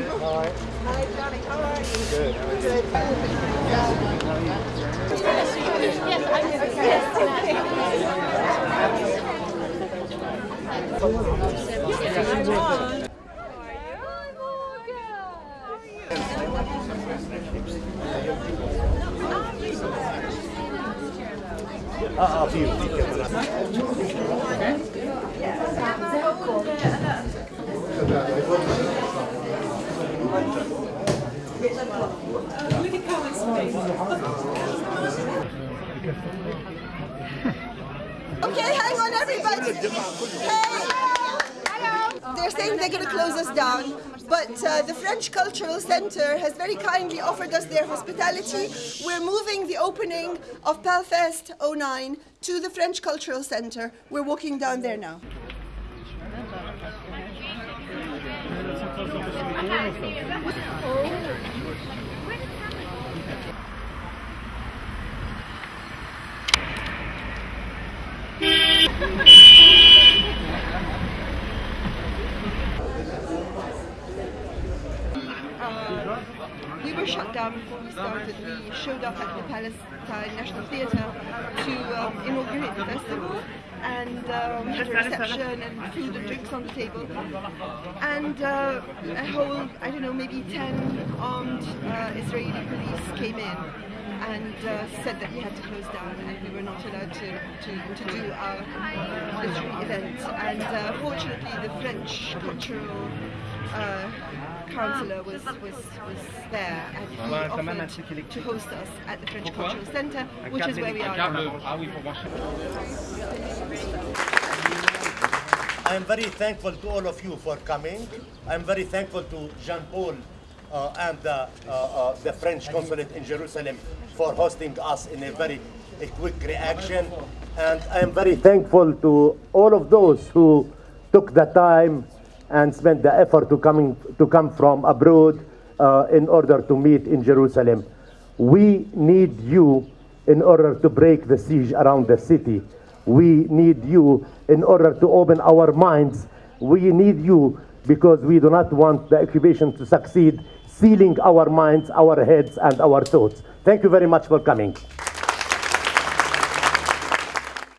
All right. Hi, Johnny. How are you? Good. Good. Yes, I'm. Yes, I'm Okay, hang on, everybody. Hey. They're saying they're going to close us down, but uh, the French Cultural Center has very kindly offered us their hospitality. We're moving the opening of Palfest 09 to the French Cultural Center. We're walking down there now. Oh. We were shut down before we started. We showed up at the Palestine National Theatre to um, inaugurate the festival, and um, had a reception and food and drinks on the table. And uh, a whole, I don't know, maybe 10 armed uh, Israeli police came in and uh, said that we had to close down and we were not allowed to, to, to do our literary event. And uh, fortunately, the French cultural uh, councillor was, was, was there and he offered to host us at the French Cultural Centre, which is where we are now. I am very thankful to all of you for coming. I'm very thankful to Jean Paul uh, and the, uh, uh, the French consulate in Jerusalem for hosting us in a very a quick reaction. And I am very thankful to all of those who took the time and spent the effort to, coming, to come from abroad uh, in order to meet in Jerusalem. We need you in order to break the siege around the city. We need you in order to open our minds. We need you because we do not want the occupation to succeed, sealing our minds, our heads, and our thoughts. Thank you very much for coming.